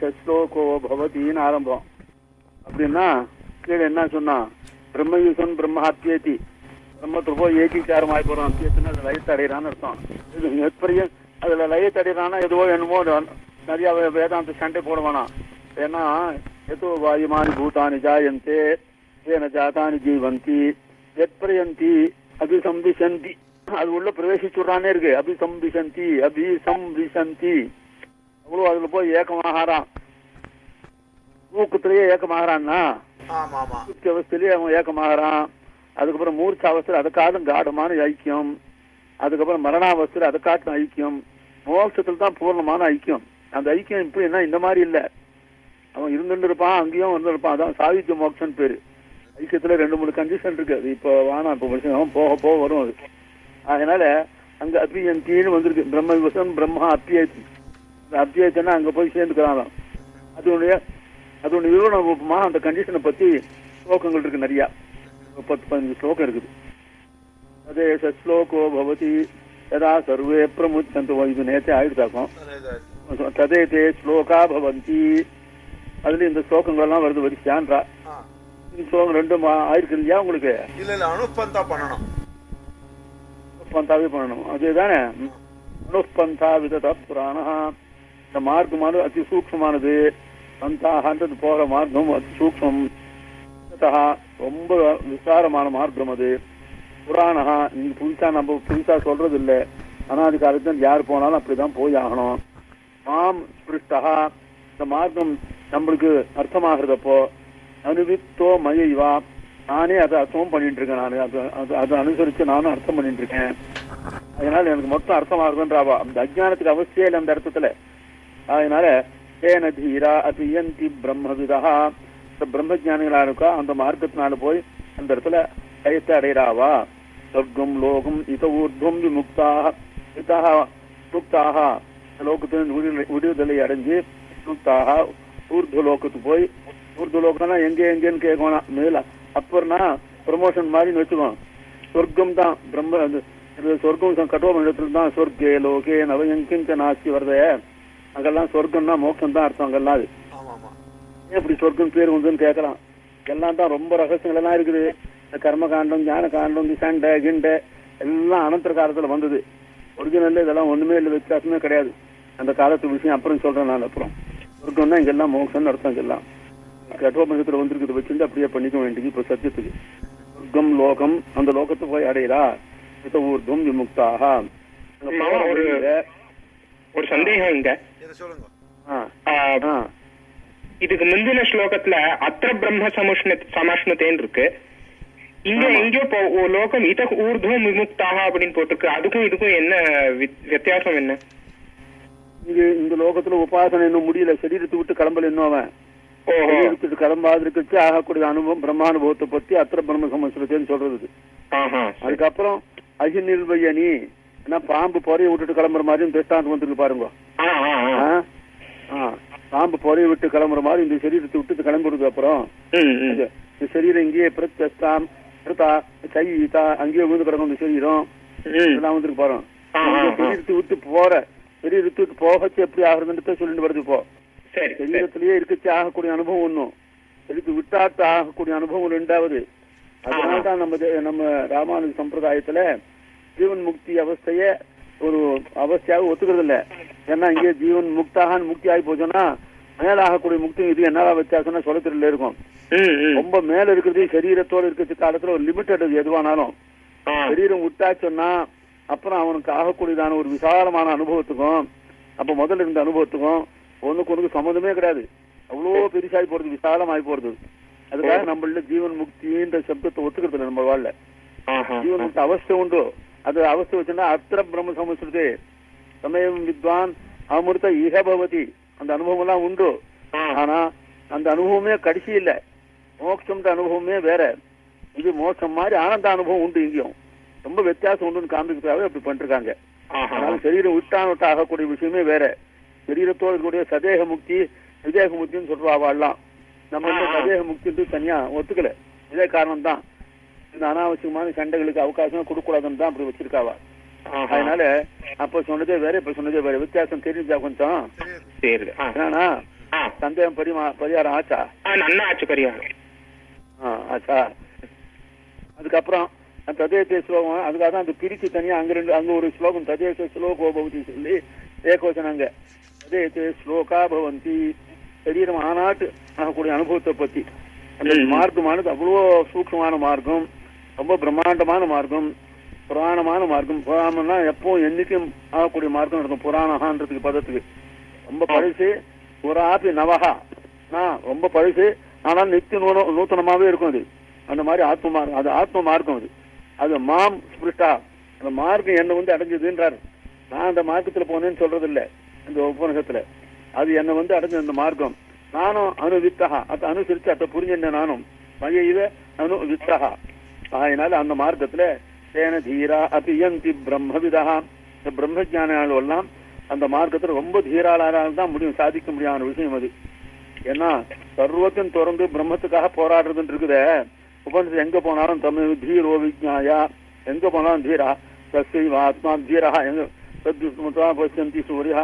சஸ்லோகோ பவதின்னு ஆரம்பம். அப்படின்னா கீழே என்ன சொன்னான் பிரம்மயூசன் பிரம்ம அத்தியேதி போய் ஏகீகாரம் ஆகி போறோம். அத்தியத்துன்னு அது லயத்தை அடையிறான்னு அர்த்தம். இது எப்படியும் அதுல லயத்தை அடையிறான்னா எதுவோ என்னமோ நிறைய வேதாந்த சண்டை போட வேணாம் ஏன்னா எதோ வாயுமானி பூதானி ஜாயந்தே ஏன ஜாதானி ஜீவந்தி எத்பரியந்தி அபிசம்பிசந்தி. அது உள்ள பிரவேசிச்சுடுறானே இருக்கு. அபிசம்பிசந்தி அபிசம்பிசந்தி. அவ்வளவு அதுல போய் ஏக்கமாகறான். தூக்கத்திலேயே ஏக்கமாகறான்னா? அவஸ்தையிலேயே அவன் ஏக்கமாகறான். அதுக்கப்புறம் மூர்ச்ச அவஸ்தையில் அதை காட்டும் காடமான ஐக்கியம். அதுக்கப்புறம் மரணாவஸ்தையில் அதை காட்டும் ஐக்கியம். மோட்சத்தில் தான் பூர்ணமான ஐக்கியம். அந்த ஐக்கியம் இப்படின்னா இந்த மாதிரி இல்ல. அவன் இருந்துட்டு இருப்பான் அங்கேயும் இருந்திருப்பான் அதான் சாகித்ய மோட்சம் பேரு. ஐக்கியத்துல ரெண்டு மூணு கண்டிஷன் இருக்கு. அது இப்போ வேணாம் இப்போ முடிச்சு போக போக வரும் அது. அதனால அங்க அப்பியந்தின்னு வந்திருக்கு. பிரம்ம விவசம் பிரம்மா அப்பியத்தி அந்த அப்பியத்தினா அங்க போய் சேர்ந்துக்கிறான் அதனுடைய அதனுடைய விவரணமா அந்த கண்டிஷனை பத்தி ஸ்லோகங்கள் இருக்கு நிறைய. பத்து பதினஞ்சு ஸ்லோகம் இருக்குது. அதே ஸ்லோகோ பவதி யதா சர்வே பிரமுச்சந்து. இது நேற்றே ஆயிடுதாக்கும். ததே தே ஸ்லோகா பவந்தி. அதுல இந்த ஸ்லோகங்கள் எல்லாம் வருது வரிசையான்றா. இந்த ஸ்லோகம் ரெண்டும் ஆயிருக்கு இல்லையா உங்களுக்கு? இல்ல இல்ல அனுப்பந்தா பண்ணணும். பந்தாவே பண்ணணும். அதுதானே? அனுப்பந்தா விதத புராணா இந்த மார்க்கமானது அதி சூக்ஷமானது. சந்தாகன்றது போகிற மார்க்கம் அதி சூக்ஷ்மம் ரொம்ப விசாரமான மார்க்கம் அது. புராணா நீங்க புதுசா நம்ம புதுசா சொல்றது இல்ல அனாதி காலத்துல யார் போனாலும் அப்படிதான் போய் ஆகணும். மாம் ஸ்பிருஷ்டா இந்த மார்க்கம் நம்மளுக்கு அர்த்தமாகிறதப்போ அனுவித்தோ மயைவா. நானே அதை அர்த்தமும் பண்ணிட்டு இருக்கேன் நான். அது அது அதை அனுசரிச்சு நானும் அர்த்தம் பண்ணிட்டு இருக்கேன். அதனால எனக்கு மொத்தம் அர்த்தமாகுதுன்றாவா? அந்த அஜானத்துக்கு அவசியம் இல்லை அந்த அர்த்தத்துல. அதனால ஏன தீரா அபியந்தி பிரம்மவிதா இந்த பிரம்மஜானிகளா இருக்கா அந்த மார்க்கத்தினால போய் அந்த இடத்துல லயத்தை அடைகிறாவா சொர்க்கம் லோகம் இத ஊர்துவம் விமுக்தாக இதாக முக்தாக லோகத்தின் விடுதலை- அடைஞ்சு முக்தாக ஊர்து லோகத்துக்கு போய் ஊர்து லோகம்னா எங்கே எங்கேன்னு கேட்கணும் மேல அப்புறம்னா ப்ரமோஷன் மாதிரி வச்சுக்கோ. சொர்க்கம் தான் பிரம்ம சொர்க்கம் கட்டோம இடத்துல தான் சொர்க்கே லோகே நவயங்கிஞ்ச நாஸ்தி வருதே. அங்கெல்லாம் சொர்க்கம்னா மோட்சம் தான் அர்த்தம் அங்கெல்லாம் அது. இப்படி சொர்க்கம் பேர் வந்துன்னு கேட்கறான் எல்லாம் தான் ரொம்ப ரகசியங்கள் எல்லாம் இருக்குது. இந்த கர்ம காண்டம் ஞான காண்டம் இந்த சண்டை கிண்டை எல்லாம் அனந்தர காலத்துல வந்தது. ஒரிஜினல்ல இதெல்லாம் ஒண்ணுமே இல்லை வித்தியாசமே கிடையாது. அந்த காலத்து விஷயம் அப்புறம் சொல்றேன் நான் அப்புறம். சொர்க்கம்னா இங்கெல்லாம் மோட்சம்னு அர்த்தம் இங்கெல்லாம் கட்டோபனிஷத்துல வந்திருக்கிறது வச்சிருந்து அப்படியே பண்ணிக்க வேண்டியது இப்ப சத்தியத்துக்கு. சொர்க்கம் லோகம் அந்த லோகத்தை போய் அடையிறா இத ஊர்தும் விமுக்தாக ஒரு- சந்தேகம் இங்க. இதை சொல்லுங்க? ஆ, ஆ, ஆ, இதுக்கு முந்தின ஸ்லோகத்துல அத்திர பிரம்ம சமுஷ்ண சமாஷ்ணத்தேன்னு இருக்கு இங்க. எங்கேயோ இப்போ லோகம் இத ஊர்துவம் விமுக்தாக அப்படின்னு போட்டிருக்கு. அதுக்கும் இதுக்கும் என்ன வித்- வித்தியாசம் என்ன? இங்க இந்த லோகத்துல உபாசனை இன்னும் முடியல. சரீரத்தை விட்டு கிளம்பல இன்னும் அவன். ஓஹோ. சரீரத்துக்கு கிளம்பாது இருக்கச்சு ஆகக்கூடிய அனுபவம் பிரம்மானுபவத்தை பத்தி அத்திர பிரம்ம சமஸ்கிருத்தேன்னு சொல்றது. அதுக்கப்புறம் அகி நிர்வயனி ஏன்னா பாம்பு பொறைய விட்டுட்டு கிளம்புற மாதிரியும் திருஷ்டாந்தம் வந்துருக்கு பாருங்க. பாம்பு பொறைய விட்டு கிளம்புற மாதிரி இந்த சரீரத்தை விட்டு கிளம்பிடுது அப்புறம் இந்த சரீரம் இங்கேயே பிரத்யஸ்தாம் சையிதா அங்கேயே விழுந்து கிடக்கும் இந்த சரீரம். இதெல்லாம் வந்துருக்கு பாருங்க. சரீரத்தை விட்டு போற சரீரத்தை விட்டு போகச்சு எப்படி ஆகுறதுன்னு சொல்லிட்டு வருது இப்போ. சரி சரி. சரீரத்திலேயே இருக்கச்சு ஆகக்கூடிய அனுபவம் ஒண்ணும். சரீரத்து விட்டாட்டு ஆகக்கூடிய அனுபவம் ரெண்டாவது. அதனால்தான் நம்ம நம்ம ராமானுஜ சம்பிரதாயத்துல ஜீவன் முக்தி அவஸ்தைய ஒரு அவஸ்தையாக ஒத்துக்கிறது இல்ல ஏன்னா இங்கே ஜீவன் முக்தாகான் முக்தி ஆகி போச்சுன்னா மேல ஆகக்கூடிய முக்தி இது என்னடா வித்தியாசம்னா சொல்ல தெரியல இருக்கும். ரொம்ப மேல இருக்கிறது சரீரத்தோட இருக்கிற காலத்துல ஒரு லிமிட்டட் எதுவானாலும். சரீரம் விட்டாச்சுன்னா அப்புறம் அவனுக்கு ஆகக்கூடியதான ஒரு விசாலமான அனுபவத்துக்கும் அப்ப முதல்ல இருந்த அனுபவத்துக்கும் ஒண்ணுக்கு ஒண்ணுக்கு சம்மந்தமே கிடையாது. அவ்வளோ பெருசாகி போறது விசாலமாகி போறது. அதுக்காக நம்மள ஜீவன் முக்தின்ற சப்தத்தை ஒத்துக்கிறது இல்லை நம்ம வாழ்ல. ஜீவன் முக்தி அவஸ்தை உண்டு. அது அவஸ்தை வச்சுன்னா அத்திர பிரம்ம சமஸ்கிருதே சமயம் வித்வான் அமிர்த இஹ பவதி அந்த அனுபவம் எல்லாம் உண்டு. ஆனா அந்த அனுபவமே கடைசி இல்ல. மோட்சம்ன்ற அனுபவமே வேற. இது மோட்சம் மாதிரி ஆனந்த அனுபவம் உண்டு இங்கேயும். ரொம்ப வித்தியாசம் உண்டுன்னு காமிக்கிறதுக்காக அப்படி பண்ணிருக்காங்க. ஆஹா. அதனால சரீரம் விட்டான் விட்டு ஆகக்கூடிய விஷயமே வேற. சரீரத்தோடு இருக்கக்கூடிய சதேக முக்தி விதேக முக்தின்னு சொல்றா வாழலாம் நம்ம. சதேக முக்தி தனியா ஒத்துக்கல. இதே காரணம் தான் இந்த அனாவசியமான சண்டைகளுக்கு அவகாசம் கொடுக்கூடாதுன்னு தான் அப்படி வச்சிருக்காவா. அதனால அப்ப சொன்னதே வேற இப்ப சொன்னதே வேற. வித்தியாசம் தெரிஞ்சா கொஞ்சம் சரி சந்தேகம் பரிமா பரிகாரம் ஆச்சா? நன்னா ஆச்சு பரிகாரம். ஆச்சா? அதுக்கப்புறம் ததேச ஸ்லோகம் அதுக்காக தான் அந்த பிரிச்சு தனியா அங்க ரெண்டு அங்க ஒரு ஸ்லோகம் ததேச ஸ்லோகோ பவதி சொல்லி ஏகோசனங்க ததேச ஸ்லோகா பவந்தி. சரீரம் ஆனாட்டு ஆகக்கூடிய அனுபவத்தை பத்தி. அந்த. மார்க்கமானது அவ்வளோ சூக்ஷ்மமான மார்க்கம். ரொம்ப பிரம்மாண்டமான மார்க்கம் புராணமான மார்க்கம். புராணம்னா எப்பவும் என்னைக்கும் ஆகக்கூடிய மார்க்கம் இருக்கும் புராணஹான்றதுக்கு பதத்துக்கு. ரொம்ப பழசு புறாபி நவஹா. நான் ரொம்ப பழசு. ஆனால் நித்திய நூன நூத்தனமாவே இருக்கும் அது. அந்த மாதிரி ஆத்ம மார்க்கம் அது ஆத்ம மார்க்கம் அது. அது மாம் ஸ்பிருஷ்டா அந்த மார்க்கம் என்ன வந்து அடைஞ்சதுன்றார். நான் அந்த மார்க்கத்துல போனேன்னு சொல்றது இல்ல இந்த உபநிஷத்துல. அது என்ன வந்து அடைஞ்ச அந்த மார்க்கம். நானும் அனுவித்தகா அதை அனுசரிச்சு அதை புரிஞ்சிருந்தேன் நானும். மயைவ அனு வித்தகா அதனால அந்த மார்க்கத்துல தேன தீரா அபியந்தி பிரம்மவிதா. இந்த பிரம்ம ஜானிகள் எல்லாம் அந்த மார்க்கத்துல ரொம்ப தீராளாரால் தான் முடியும் சாதிக்க முடியாத விஷயம் அது. ஏன்னா சர்வத்தையும் திறந்து பிரம்மத்துக்காக போராடுறதுன்னு இருக்குதே. உபனிஷத்து எங்க போனாலும் தமிழ் தீரோ விஜ்ஞாயா எங்க போனாலும் தீரா. சஸ்யவ ஆத்மா தீரா எங்க சத்யுஸ்மதா பசியந்தி சூரியா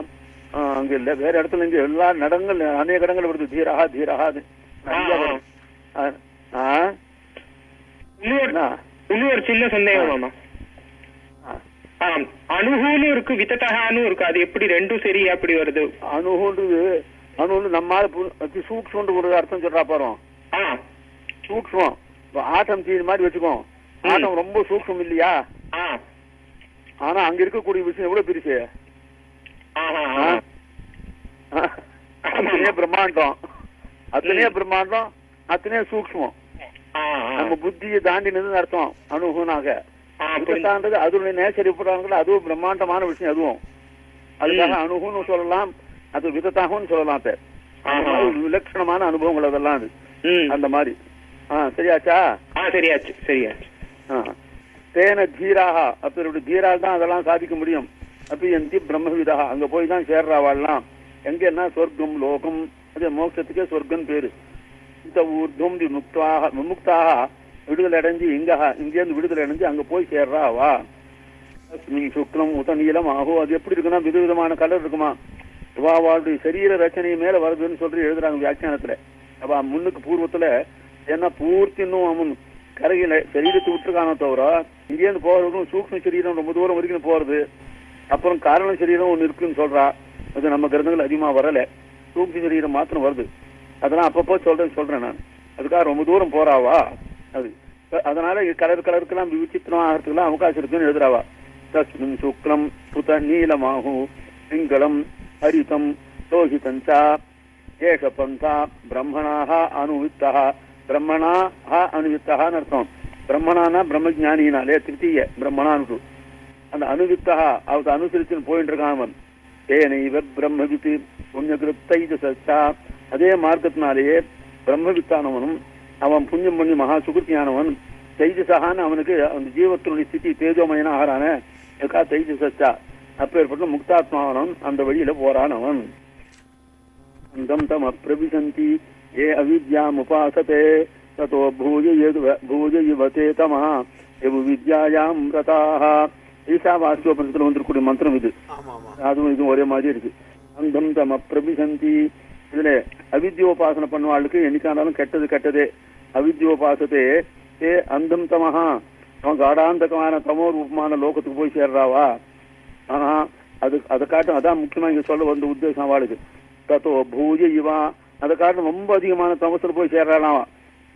ஆஹ் அங்க இல்ல வேற இடத்துல இங்க எல்லா நடங்கள் அநேக இடங்கள் வருது. தீரா தீரா அது நிறைய ஆ, ஆ. இன்னொரு சின்ன சந்தேகம் மாமா. ஆ. ஆ, அணுகுன்னு இருக்கு வித்தகான்னு இருக்கு. அது எப்படி ரெண்டும் சரி அப்படி வருது? அணுகுன்றது அணுன்னு நம்மால அதி சூக்ஷ்மன்ற ஒரு அர்த்தம் சொல்றா ஆ. சூக்ஷ்மம் ஆட்டம் தீ மாதிரி வச்சுக்கோ. ஆட்டம் ரொம்ப சூக்ஷ்மம் இல்லையா? ஆனா அங்க இருக்கக்கூடிய விஷயம் எவ்வளவு பெருசு? அத்தனையே பிரம்மாண்டம். அத்தனையே பிரம்மாண்டம் அத்தனையே சூக்ஷ்மம். நம்ம புத்தியை தாண்டினதுன்னு அர்த்தம் புரிஞ்சு. தாண்டது அதனுடைய நேச்சர் எப்படாங்களோ அதுவும் பிரம்மாண்டமான விஷயம் அதுவும். அதுக்காக. அணுகுன்னு சொல்லலாம் அது விதத்தாகவும் சொல்லலாம் ஆஹா. மாதிரி விலட்சணமான அனுபவங்கள் அதெல்லாம் அது. அந்த மாதிரி. ஆ சரியாச்சா? சரியாச்சு சரியாச்சு. தேன தீராக அப்படி தீரால் தான் அதெல்லாம் சாதிக்க முடியும். அப்படி எந்தி பிரம்மவிதா அங்க போய் தான் சேர்றாவாள்லாம் எங்கன்னா சொர்க்கம் லோகம் அது மோட்சத்துக்கே சொர்க்கம் பேரு. இந்த ஊர்துவம் விமுக்தாக விமுக்தாக விடுதலை அடைஞ்சு இங்க இங்கேருந்து விடுதலை அடைஞ்சு அங்க போய் சேர்றா வா. சுக்லம் உத நீளம் ஆகும் அது எப்படி இருக்குன்னா விதவிதமான கலர் இருக்குமா? வாவாளுடைய சரீர ரச்சனை மேல வருதுன்னு சொல்லி எழுதுறாங்க வியாக்கியானத்துல. அப்ப முன்னுக்கு பூர்வத்துல ஏன்னா பூர்த்தி இன்னும் அவன் கரையில சரீரத்தை விட்டுருக்கானோ தவிர இங்கேருந்து போறதுக்கும் சூக்ஷ்ம சரீரம் ரொம்ப தூரம் வரைக்கும் போறது. அப்புறம் காரண சரீரம் ஒன்று இருக்குன்னு சொல்றா. அது நம்ம கிரந்தங்கள் அதிகமா வரல. சூக்ம சரீரம் மாத்திரம் வருது. அதெல்லாம் அப்பப்போ சொல்றேன் சொல்றேன் நான். அதுக்காக ரொம்ப தூரம் போறாவா? அது. அதனால கலர் கலருக்கெல்லாம் விசித்திரம் ஆகிறதுக்கெல்லாம் அவகாசம் இருக்குன்னு எழுதுறாவா? தஸ்மின் சுக்லம் புத நீலமாகும் சிங்களம் ஹரிதம் லோகிதஞ்சா ஏஷ பந்தா பிரம்மணாக அனுவித்தா பிரம்மணாக அனுவித்தகான்னு அர்த்தம். பிரம்மணானா பிரம்மஜானினாலே திருத்தீய பிரம்மணான்னு அந்த அனுவித்தா அவத்தை அனுசரிச்சுன்னு போயிட்டு இருக்கான் அவன். தேனைவ பிரம்மவித்து புண்ணியகிருத்தை சச்சா அதே மார்க்கத்தினாலேயே பிரம்மவித்தானவனும் அவன் புண்ணியம் பண்ணி மகா சுகிருத்தியானவன் தைஜசகான்னு அவனுக்கு அந்த ஜீவத்தினுடைய ஸ்திதி தேஜோமயனா ஆறான இருக்கா தைஜசச்சா அப்பேற்பட்ட முக்தாத்மாவனவன் அந்த வழியில போறான் அவன் அந்தம் தம் அப்பிரவிசந்தி ஏ அவித்யாம் உபாசதே ததோ பூஜ பூஜ யுவதே தமா எவு வித்யாயாம் ரதாக ஈசாவாசியோபனிஷத்துல வந்திருக்கூடிய மந்திரம் இது. அதுவும் இதுவும் ஒரே மாதிரி இருக்கு. அந்தம் தம் அப்பிரபிசந்தி இதுல அவித்யோபாசனை பண்ணுவாளுக்கு என்னைக்கானாலும் கெட்டது கெட்டதே. அவித்யோபாசத்தே ஏ அந்தம் தமஹா. அவன் காடாந்தகமான தமோ ரூபமான லோகத்துக்கு போய் சேர்றாவா? ஆனா அது அதை காட்டும் அதான் முக்கியமா இங்க சொல்ல வந்த உத்தேசம் அவளுக்கு தத்தோ பூஜ இவா. அதை காட்டும் ரொம்ப அதிகமான தமசுல போய் சேர்றாளாவா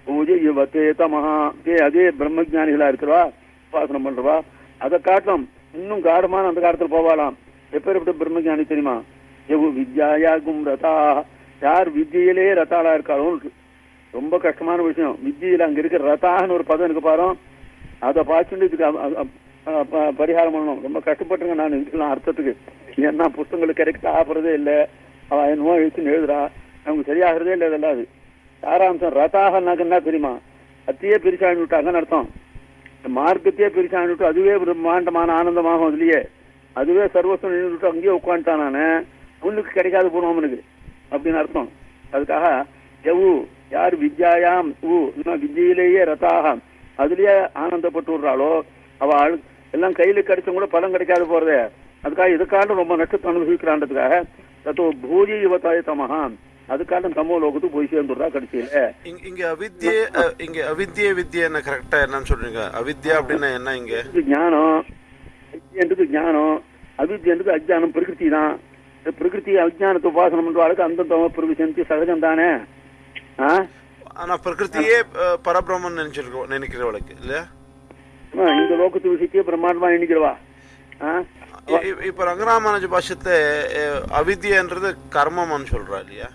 பூஜ இவ தே தமஹா. தே அதே பிரம்மஜானிகளா இருக்கிறவா? உபாசனம் பண்றவா? அதை காட்டும் இன்னும் காடமான அந்த காலத்துல போவாளாம். எப்பேற்பட்ட பிரம்மஜானி தெரியுமா? எவ்வளவு வித்யாயாகும் ரதா. யார் வித்தியிலே ரத்தாளா இருக்காளோ ரொம்ப கஷ்டமான விஷயம். வித்தியில அங்க இருக்கிற ரதான்னு ஒரு பதம் இருக்கு பாரு. அதை பார்த்துட்டு இதுக்கு ப- பரிகாரம் பண்ணணும். ரொம்ப கஷ்டப்பட்டுங்க நான் இதுக்கெல்லாம் அர்த்தத்துக்கு. ஏன்னா புஸ்தகங்களுக்கு கிடைக்க ஆப்புறதே இல்லை. அவ என்னமோ எழுத்துன்னு எழுதுறா. நமக்கு சரியாகிறதே இல்லை இதெல்லாம் அது. சாராம்சம் ரதாகனாக்க என்ன தெரியுமா? அத்தையே பிரிச்சாண்டு விட்டாங்கன்னு அர்த்தம். இந்த மார்க்கத்தையே பிரிச்சாண்டு விட்டு அதுவே பிரம்மாண்டமான ஆனந்தமாகும் அதுலயே. அதுவே சர்வஸ்வம் நின்றுட்டு அங்கேயே உட்காந்துட்டான் நான். முன்னுக்கு கிடைக்காது போனோம் அவனுக்கு. அப்படின்னு அர்த்தம். அதுக்காக எவு யார் வித்யாயாம் ஊ இன்னும் வித்யிலேயே ரதாக அதுலயே ஆனந்தப்பட்டு விடுறாளோ அவ எல்லாம் கையில கிடைச்சும் கூட பலன் கிடைக்காது போறதே. அதுக்காக இதுக்காக ரொம்ப நஷ்டத்தை அனுபவிக்கிறான்றதுக்காக தத்தோ பூஜி யுவதாய தமஹா அதுக்காக தமோ லோகத்துக்கு போய் சேர்ந்துடுறா கடைசியில. இங்க இங்க அவித்யே இங்க அவித்யே வித்யா என்ன கரெக்டா என்னன்னு சொல்றீங்க? அவித்யா அப்படின்னா என்ன இங்க? ஞானம் வித்யன்றது ஞானம் அவித்யன்றது அஜ்ஞானம் பிரகிருதி தான். பிரகிருதி அஜ்ஞானத்தை உபாசனம் பண்றவாளுக்கு அந்த தம பிரவிசந்தி சகஜம் தானே? ஆனா பிரகிருதியே அஹ், பரபிரம்மன் நினைச்சிருக்கோம் நினைக்கிறவளுக்கு இல்லையா? இந்த லோகத்து விஷயத்தையே பிரம்மாண்டமா இ- இப்ப ரங்கராமானுஜ பாஷத்தை அவித்யன்றது கர்மம்னு சொல்றா இல்லையா?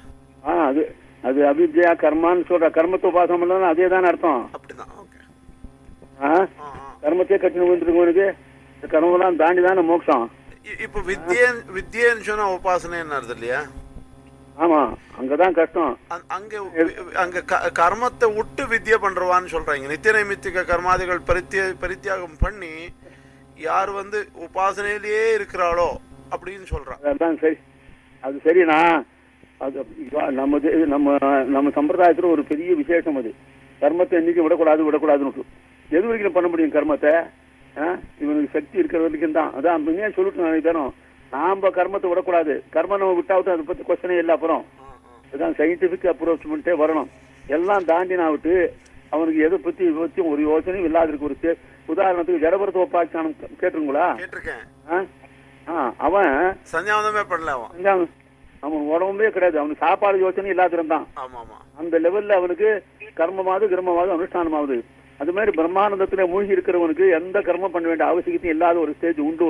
ஆ அது அது அவித்யா கர்மான்னு சொல்ற. கர்மத்தை உபாசனம் பண்ணா அதே தானே அர்த்தம். அப்படிதான்? கர்மத்தையே கட்டினு வந்துருக்கவனுக்கு இந்த கர்மம்லாம் தாண்டி தானே மோட்சம். இப்ப வித்யன் வித்யன்னு சொன்னா உபாசனை என்ன அர்த்தம் இல்லையா? ஆமா அங்கதான் கஷ்டம். அங்க- அங்க கர்மத்தை விட்டு வித்யா பண்றவான்னு சொல்றாங்க. நித்திய நைமித்திக கர்மாதிகள் பரித்திய பரித்தியாகம் பண்ணி யார் வந்து உபாசனையிலேயே இருக்கிறாளோ அப்படின்னு சொல்றான். அதான் சரி. அது சரிண்ணா அது நம்ம நம்ம நம்ம சம்பிரதாயத்துல ஒரு பெரிய விசேஷம் அது. கர்மத்தை என்னைக்கு விடக்கூடாது விடக்கூடாதுன்னு எது வரைக்கும் பண்ண முடியும் கர்மத்தை? இவனுக்கு சக்தி இருக்கிற வரைக்கும் தான். அதான் முன்னே சொல்லிட்டு நான் தரோம். நாம கர்மத்தை விடக்கூடாது. கர்மம் நம்ம விட்டாவிட்டு அதை பத்தி கொஸ்டனே இல்லை அப்புறம். இதுதான் சயின்டிபிக் அப்ரோச்மெண்ட்டே வரணும். எல்லாம் தாண்டி நான் விட்டு அவனுக்கு எதை பத்தி பத்தி ஒரு யோசனையும் இல்லாத இருக்கு ஒரு உதாரணத்துக்கு ஜடபரத்த உபாச்சானம் கேட்டுருங்களா அவன் சந்தியாவந்தமே பண்ணல அவன். அவன் உடம்பே கிடையாது. அவனுக்கு சாப்பாடு யோசனை இல்லாத இருந்தான் அந்த லெவல்ல அவனுக்கு கர்மமாவது கிரமமாவது அனுஷ்டானமாவது. அது மாதிரி பிரம்மானந்தத்துல மூழ்கி இருக்கிறவனுக்கு எந்த கர்மம் பண்ண வேண்டிய அவசியத்தையும் இல்லாத ஒரு ஸ்டேஜ் உண்டு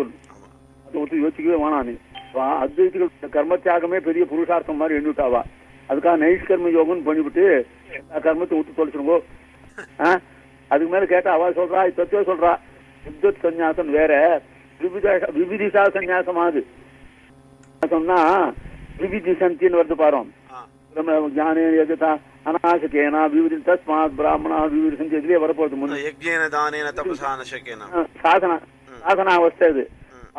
அதை ஒருத்தர் யோசிக்கவே வேணாம் நீ. வா- அத்வைதிகள் கர்ம தியாகமே பெரிய புருஷார்த்தம் மாதிரி எண்ணிவிட்டாவா? அதுக்காக நைஷ்கர்ம யோகம்னு பண்ணிவிட்டு கர்மத்தை விட்டு தொலைச்சிருங்கோ? அதுக்கு மேல கேட்டா அவ சொல்றா தத்துவ சொல்றா. வித்வத் சந்நியாசம் வேற. விவிதா விவிதிசா சந்நியாசமாது சொன்னா விவிதி சந்தின்னு வருது பாரு ஆ. ஞானே எதுதா அநாசகேனா விவிதி தஸ்மாத் பிராமணா விவிதி சந்தி இதுலயே வரப்போகுது முன்ன யஜ்ஞேன தானேன தபசா நசகேன சாதனா சாதனா அவஸ்தை இது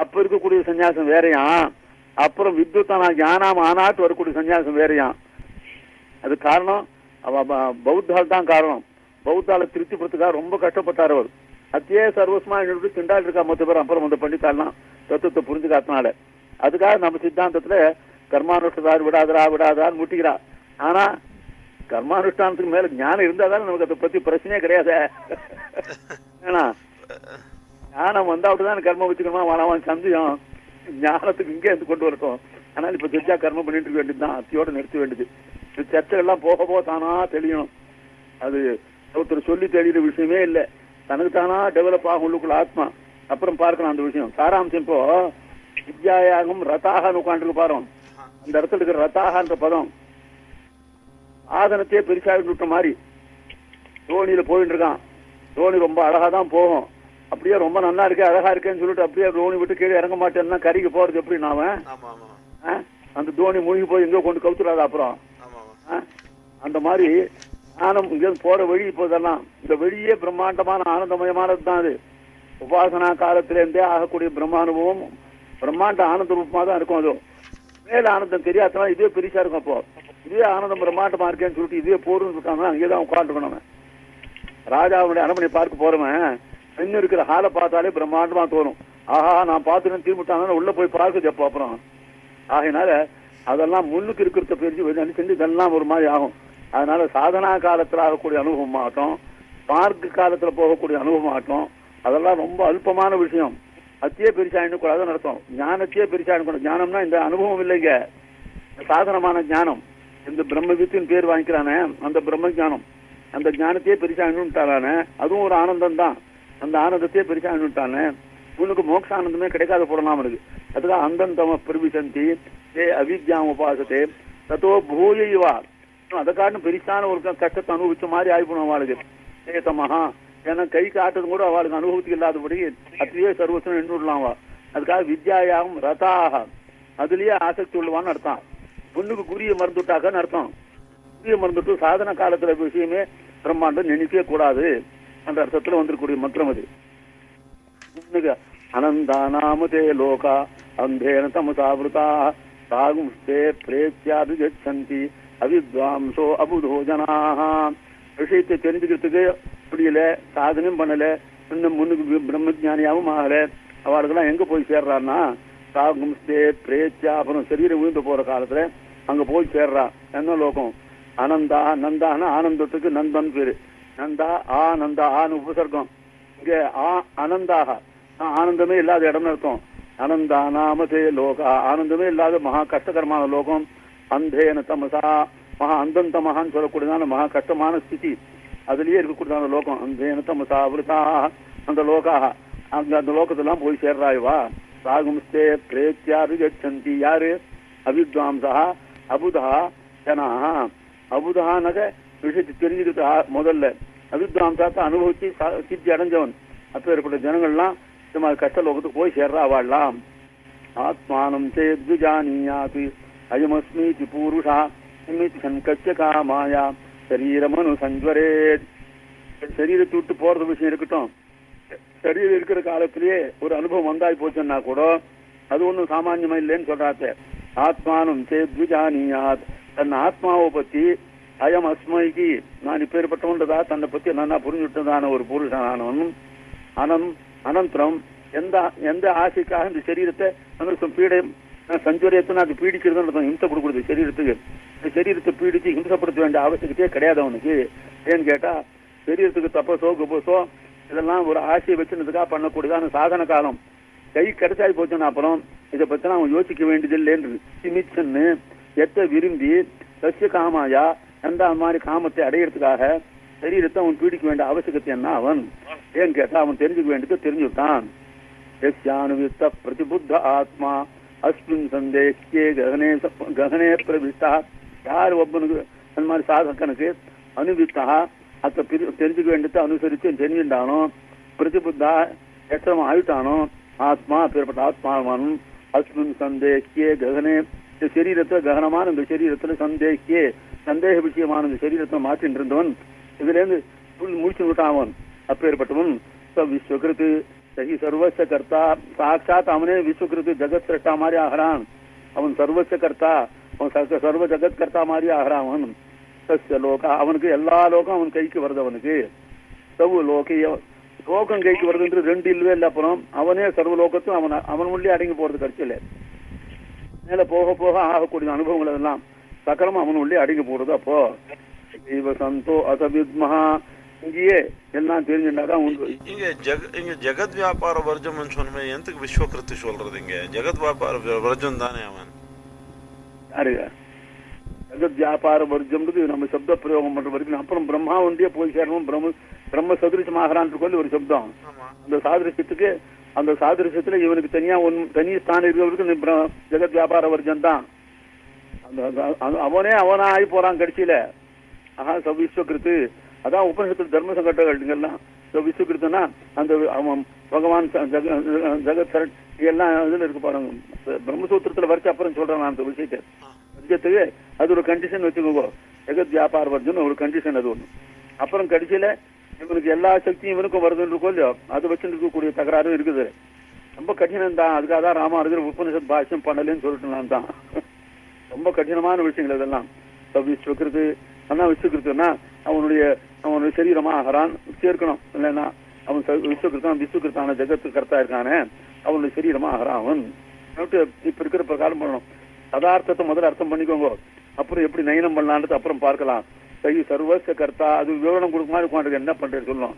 அப்ப இருக்கக்கூடிய சன்னியாசம் வேறையா? அப்புறம் வித்யுத்தனா ஞானாம் ஆனாட்டு வரக்கூடிய சன்னியாசம் வேறையா? அது காரணம் பௌத்தால் தான் காரணம். பௌத்தால திருப்திப்படுத்துக்காக ரொம்ப கஷ்டப்பட்டார் அவர். அத்தையே சர்வஸ்மா என்னோட திண்டாள் இருக்கா மொத்த பேர் அப்புறம் வந்து பண்ணித்தாலாம் தத்துவத்தை புரிஞ்சுக்காத்தனால அதுக்காக நம்ம சித்தாந்தத்துல கர்மானுஷ்டார் விடாதரா விடாதான்னு முட்டிக்கிறா. ஆனா கர்மானுஷ்டானத்துக்கு மேல ஞானம் இருந்தாதான் நமக்கு அதை பத்தி பிரச்சனையே கிடையாது. ஏன்னா ஞானம் வந்தா அப்படிதான் கர்மம் வச்சுக்கணுமா? வாழாம சந்தேகம். ஞானத்துக்கு இங்கே இருந்து கொண்டு வரட்டும். ஆனால் இப்ப தெரிஞ்சா கர்மம் பண்ணிட்டு இருக்க வேண்டியதுதான். அத்தியோட நிறுத்த வேண்டியது. இந்த போக போக தானா தெரியும் அது ஒருத்தர் சொல்லி தெளிகிற விஷயமே இல்லை. தனக்கு தானா டெவலப் ஆகும் உள்ளுக்குள்ள ஆத்மா. அப்புறம் பார்க்கலாம் அந்த விஷயம். சாராம்சம் இப்போ வித்யாயாகம் ரதாகன்னு உட்காந்துருக்கு பாருங்க. அந்த இடத்துல இருக்கிற ரத்தாகன்ற பதம். ஆதனத்தையே பெருசாக விட்ட மாதிரி தோணியில போயிட்டு இருக்கான். தோணி ரொம்ப அழகா தான் போகும். அப்படியே ரொம்ப நல்லா இருக்கு அழகா இருக்கேன்னு சொல்லிட்டு அப்படியே தோணி விட்டு கீழே இறங்க மாட்டேன்னா கறிக்கு போறது எப்படி நாம? அந்த தோணி மூழ்கி போய் எங்கோ கொண்டு கவுத்துறாது அப்புறம்? அந்த மாதிரி ஞானம் இங்க போற வழி இப்போ இதெல்லாம். இந்த வெளியே பிரம்மாண்டமான ஆனந்தமயமானது தான் அது. உபாசனா காலத்துல இருந்தே ஆகக்கூடிய பிரம்மானுபவம் பிரம்மாண்ட ஆனந்த ரூபமா தான் இருக்கும் அது. மேல ஆனந்தம் தெரியாதவன் இதுவே பெருசா இருக்கும் அப்போ. இதே ஆனந்தம் பிரம்மாண்டமா இருக்கேன்னு சொல்லிட்டு இதே போடுன்னு சொல்லிட்டாங்கன்னா அங்கே தான் உட்காந்துருக்கணும் அவன். ராஜாவுடைய அரண்மனை பார்க்க போறவன் இன்னும் இருக்கிற ஹாலை பார்த்தாலே பிரம்மாண்டமா தோணும். ஆஹா நான் பார்த்துன்னு திரும்பிட்டாங்கன்னா உள்ள போய் பார்க்க எப்போ அப்புறம். ஆகையினால அதெல்லாம் முன்னுக்கு இருக்கிறத பிரிஞ்சு செஞ்சு இதெல்லாம் ஒரு மாதிரி ஆகும். அதனால சாதனா காலத்துல ஆகக்கூடிய அனுபவம் ஆகட்டும் பார்க்கு காலத்துல போகக்கூடிய அனுபவம் ஆகட்டும் அதெல்லாம் ரொம்ப அல்பமான விஷயம். அத்தையே பெருசா எண்ணக்கூடாதுன்னு அர்த்தம். ஞானத்தையே பெருசா கூட ஞானம்னா இந்த அனுபவம் இல்லைங்க. சாதனமான ஞானம். இந்த பிரம்மவித்தின் பேர் வாங்கிக்கிறானே அந்த பிரம்ம ஜானம் அந்த ஞானத்தையே பெருசா எண்ணுட்டானே அதுவும் ஒரு ஆனந்தம் தான் அந்த ஆனந்தத்தையே பெருசா அணுட்டானே உனக்கு மோட்ச ஆனந்தமே கிடைக்காத போடலாம் அவனுக்கு அதுக்காக அந்தந்தம பிரவிசந்தி ஏ அவித்யாம் உபாசத்தே தத்தோ பூயைவா. அதை பெருசான ஒரு கஷ்டத்தை அனுபவிச்ச மாதிரி ஆயிப்போம் அவளுக்கு. ஏத்தமஹா ஏன்னா கை காட்டுறது கூட அவளுக்கு அனுபவத்துக்கு இல்லாதபடி அத்தையே சர்வசனம் நின்று விடலாம் அதுக்காக வித்யாயாகம் ரதாக அதுலயே ஆசக்தி உள்ளவான்னு அர்த்தம். பொண்ணுக்கு குறிய மறந்துட்டாக்கன்னு அர்த்தம். குறிய மறந்துட்டு சாதன காலத்துல விஷயமே பிரம்மாண்டம் நினைக்கவே கூடாது அந்த அர்த்தத்துல வந்திருக்கக்கூடிய மந்திரம் அது. அனந்தா நாமதே லோகா அந்தேன தமசாவிருதா சாகும்ஸ்தே பிரேத்தியாது கச்சந்தி அவித்வாம்சோ அபுதோ ஜனாக விஷயத்தை தெரிஞ்சுக்கிறதுக்கு முடியல சாதனையும் பண்ணல இன்னும் முன்னுக்கு பிரம்மஜானியாவும் ஆகல. அவளுக்கெல்லாம் எங்க போய் சேர்றான்னா சாகும்ஸ்தே பிரேச்சா அப்புறம் சரீரம் விழுந்து போற காலத்துல அங்க போய் சேர்றா. என்ன லோகம்? அனந்தா நந்தான்னு ஆனந்தத்துக்கு நந்தன் பேரு. நந்தா ஆனந்தா ஆனு உபசர்க்கம். இங்க ஆ அனந்தாக. ஆ, ஆனந்தமே இல்லாத இடம்னு அர்த்தம். அனந்தா நாமதே லோகா. ஆனந்தமே இல்லாத மகா கஷ்டகரமான லோகம். அந்தேன தமசா. மகா அந்தந்தமகான்னு சொல்லக்கூடியதான மகா கஷ்டமான ஸ்திதி. அதுலயே இருக்கக்கூடியதான லோகம். அந்தேன தமசா விருதா. அந்த லோகாக அந்த அந்த லோகத்தெல்லாம் போய் சேர்றாய் வா பிரேத்தியாபிகச்சந்தி யாரு அவித்வாம்சா அபுதா ஜனாக அபுதானக விஷயத்தை தெரிஞ்சுக்கிட்டா முதல்ல அவித்வாம்சாத்தை அனுபவிச்சு சித்தி அடைஞ்சவன் அப்பேற்பட்ட ஜனங்கள்லாம் இந்த மாதிரி கஷ்ட லோகத்துக்கு போய் சேர்றா வாழலாம் ஆத்மானம் சேத்விஜானியாத் அயமஸ்மீதி பூருஷா நிமித்தி சங்கச்ச காமாயா சரீரமனு சஞ்சுவரே சரீரத்தை விட்டு போறது விஷயம் இருக்கட்டும் சரீரம் இருக்கிற காலத்திலேயே ஒரு அனுபவம் வந்தாய் போச்சுன்னா கூட அது ஒன்றும் சாமான்யமா இல்லைன்னு சொல்றாத்த ஆத்மானம் சேத்விஜானியாத் தன் ஆத்மாவை பத்தி அயம் அஸ்மைக்கு நான் இப்பேற்பட்டவன்றதா? தன்னை பத்தி நல்லா புரிஞ்சுட்டதான ஒரு புருஷனானவன் அனம் அனந்தரம். எந்த எந்த ஆசைக்காக இந்த சரீரத்தை அனந்தரம் பீடை சஞ்சுரியத்தை அது பீடிக்கிறதுன்னு ஹிம்சை கொடுக்குறது சரீரத்துக்கு. இந்த சரீரத்தை பீடிச்சு ஹிம்சப்படுத்த வேண்டிய அவசியத்தையே கிடையாது அவனுக்கு. ஏன்னு கேட்டா சரீரத்துக்கு தப்பசோ குபசோ இதெல்லாம் ஒரு ஆசையை வச்சுனதுக்காக அந்த சாதன காலம். கை கிடைச்சாய் போச்சுன்னா அப்புறம் இதை பத்தினா அவன் யோசிக்க வேண்டியது சிமிச்சன்னு எத்த விரும்பி சசிய காமாயா எந்த மாதிரி காமத்தை அடையிறதுக்காக சரீரத்தை அவன் பீடிக்க வேண்டிய அவசியத்தை என்ன அவன்? ஏன் கேட்டா அவன் தெரிஞ்சுக்க வேண்டியது தெரிஞ்சுட்டான். யஸ்யானுவித்த பிரதிபுத்த ஆத்மா அஸ்மின் சந்தேஷே ககனே ககனே பிரவிஷ்டா. யார் ஒப்பனுக்கு அந்த மாதிரி சாதகனுக்கு அனுபவித்தா அத்த பிரி- தெரிஞ்சுக்க வேண்டியதை அனுசரித்து தெரிஞ்சுட்டானோ பிரதிபுத்தா எத்தனை ஆயிட்டானோ ஆத்மா பேர்பட்ட ஆத்மாவானும் அஸ்மின் சந்தேகே ககனே. இந்த சரீரத்தை ககனமான இந்த சரீரத்துல சந்தேகே சந்தேக விஷயமான இந்த சரீரத்தை மாற்றிட்டு இருந்தவன் இதுல இருந்து முடிச்சு விட்டாவன் அப்பேற்பட்டவன் ச விஸ்வகிருத்து சகி சர்வச கர்த்தா சாட்சாத் அவனே விஸ்வகிருத்து ஜெகத் சிரஷ்டா மாதிரி ஆகிறான். அவன் சர்வச கர்த்தா அவன் சர்வ ஜெகத் கர்த்தா மாதிரி ஆகிறான். அவன் சஸ்ய லோகா அவனுக்கு எல்லா லோகம் அவன் கைக்கு வருது அவனுக்கு. சவு லோகிய லோகம் கைக்கு வருதுன்றது ரெண்டு இல்லவே இல்லை அப்புறம் அவனே சர்வ லோகத்தும் அவன் அவன் உள்ளே அடங்கி போறது கட்சியில. மேல போக போக ஆகக்கூடிய அனுபவங்கள் எல்லாம் சக்கரமா அவன் உள்ளே அடங்கி போடுறது அப்போ. இவ சந்தோ அசவித்மஹா. இங்கேயே எல்லாம் தெரிஞ்சுட்டாதான் உண்டு இங்க ஜெக இங்க ஜெகத் வியாபார வர்ஜம்னு சொன்ன எந்தக்கு விஸ்வகிருத்து சொல்றது இங்க? ஜெகத் வியாபார வர்ஜம் தானே அவன்? யாருங்க வியாபார வர்க்கம்ன்றது நம்ம சப்த பிரயோகம் பண்ற வரைக்கும் அப்புறம் பிரம்மா ஒன்றியே போய் சேரணும் பிரம்ம பிரம்ம சதுரிசமாகறான்னு சொல்லி ஒரு சப்தம். அந்த சாதிருஷ்யத்துக்கு அந்த சாதிருஷ்யத்துல இவனுக்கு தனியா ஒன் தனி ஸ்தானம் இருக்கிறவருக்கு ஜெகத் வியாபார வர்க்கம் தான். அவனே அவனா ஆகி போறான் கடைசியில. ஆஹா சவிஸ்வகிருத்து அதான் உபனிஷத்து தர்ம சங்கடங்கள்லாம் விஸ்வகிருத்துனா அந்த அவன் பகவான் ஜெகத் சரண் எல்லாம் இதுல இருக்கு பாருங்க. பிரம்மசூத்திரத்துல வரைச்சு அப்புறம் சொல்றேன் நான் அந்த விஷயத்தை. வர்க்கத்துக்கு அது ஒரு கண்டிஷன் வச்சுக்கோங்க. ஜெகத் வியாபார வர்க்கம் ஒரு கண்டிஷன் அது ஒண்ணு. அப்புறம் கடைசியில இவனுக்கு எல்லா சக்தியும் இவனுக்கும் வருதுன்னு இருக்கோ இல்லையோ? அதை வச்சுருக்கக்கூடிய இருக்கக்கூடிய தகராறும் இருக்குது. ரொம்ப கடினம் தான். அதுக்காக தான் ராமா இருக்கிற உபநிஷத் பாஷ்யம் பண்ணலன்னு சொல்லிட்டு நான் தான். ரொம்ப கடினமான விஷயங்கள் இதெல்லாம். விஸ்வகிருத்து ஆனா விஸ்வகிருத்துனா அவனுடைய அவனுடைய சரீரமா ஆகிறான் சேர்க்கணும். இல்லைன்னா அவன் ச- விஸ்வகிருத்தான் விஸ்வகிருத்தான ஜெகத்து கர்த்தா இருக்கானே அவனுடைய சரீரமா ஆகிறான் அவன். இப்ப இருக்கிற பிரகாரம் பண்ணணும். சதார்த்தத்தை முதல்ல அர்த்தம் பண்ணிக்கோங்க. அப்புறம் எப்படி நயனம் பண்ணலான்றது அப்புறம் பார்க்கலாம். சரி சர்வஸ்ய கர்த்தா அது விவரணம் கொடுக்க மாதிரி உட்காந்துருக்கு என்ன பண்றது சொல்லணும்